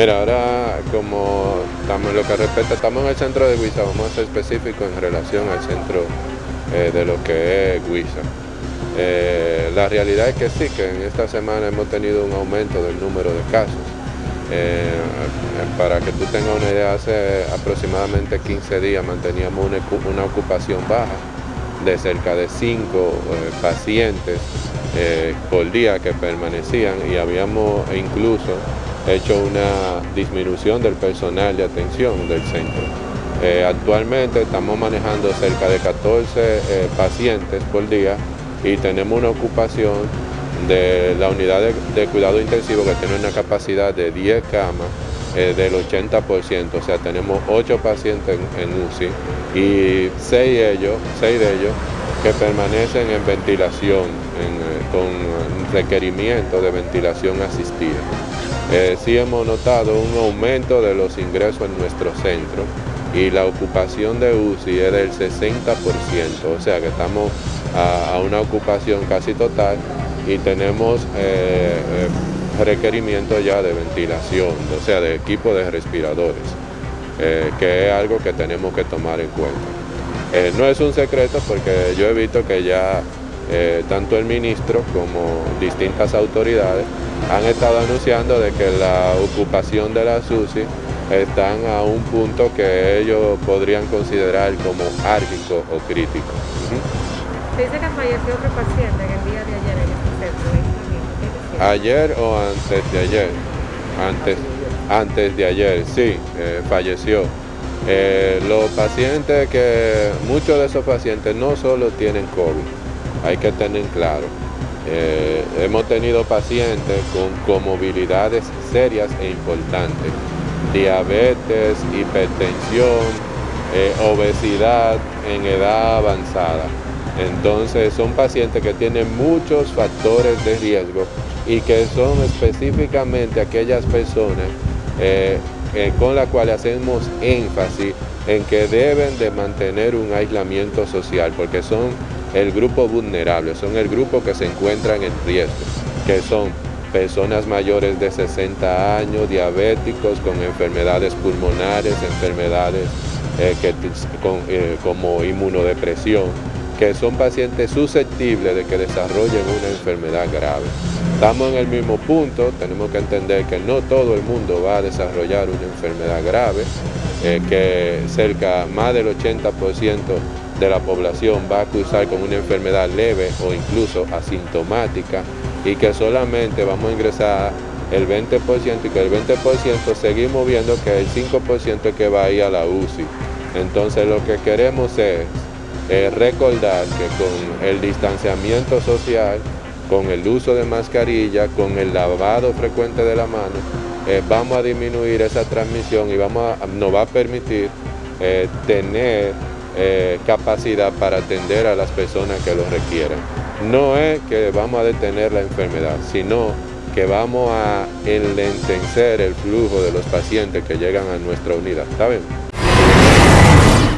Mira, ahora como estamos, lo que respecta, estamos en el centro de Huiza, vamos a ser específicos en relación al centro eh, de lo que es Huiza. Eh, la realidad es que sí, que en esta semana hemos tenido un aumento del número de casos. Eh, para que tú tengas una idea, hace aproximadamente 15 días manteníamos una, ocupación baja de cerca de 5 pacientes por día que permanecían y habíamos incluso hecho una disminución del personal de atención del centro. Eh, actualmente estamos manejando cerca de 14 eh, pacientes por día y tenemos una ocupación de la unidad de, cuidado intensivo que tiene una capacidad de 10 camas eh, del 80%, o sea, tenemos 8 pacientes en, UCI y 6 de, ellos, 6 de ellos que permanecen en ventilación, con requerimiento de ventilación asistida. Eh, sí hemos notado un aumento de los ingresos en nuestro centro y la ocupación de UCI es del 60%, o sea que estamos a, una ocupación casi total y tenemos eh, eh, requerimiento ya de ventilación, o sea, de equipo de respiradores, que es algo que tenemos que tomar en cuenta. no es un secreto porque yo he visto que ya tanto el ministro como distintas autoridades han estado anunciando de que la ocupación de la SUSI están a un punto que ellos podrían considerar como árgico o crítico. dice que falleció otro paciente en el día de ayer en este centro. ¿Ayer o antes de ayer? Antes, antes de ayer, sí, eh, falleció. Eh, los pacientes que, muchos de esos pacientes no solo tienen COVID, hay que tener claro, eh, hemos tenido pacientes con comorbilidades serias e importantes, diabetes, hipertensión, eh, obesidad en edad avanzada. Entonces son pacientes que tienen muchos factores de riesgo y que son específicamente aquellas personas eh, con las cuales hacemos énfasis en que deben de mantener un aislamiento social porque son el grupo vulnerable, son el grupo que se encuentra en riesgo, que son personas mayores de 60 años, diabéticos con enfermedades pulmonares, enfermedades eh, eh, como inmunodepresión, que son pacientes susceptibles de que desarrollen una enfermedad grave. Estamos en el mismo punto, tenemos que entender que no todo el mundo va a desarrollar una enfermedad grave, eh, que cerca más del 80% de la población va a cruzar con una enfermedad leve o incluso asintomática y que solamente vamos a ingresar el 20% y que el 20% seguimos viendo que el 5% es que va a ir a la UCI. Entonces lo que queremos es recordar que con el distanciamiento social, con el uso de mascarilla, con el lavado frecuente de la mano, eh, vamos a disminuir esa transmisión y vamos nos va a permitir eh, tener eh, capacidad para atender a las personas que lo requieren. No es que vamos a detener la enfermedad, sino que vamos a enlentecer el flujo de los pacientes que llegan a nuestra unidad. ¿Está?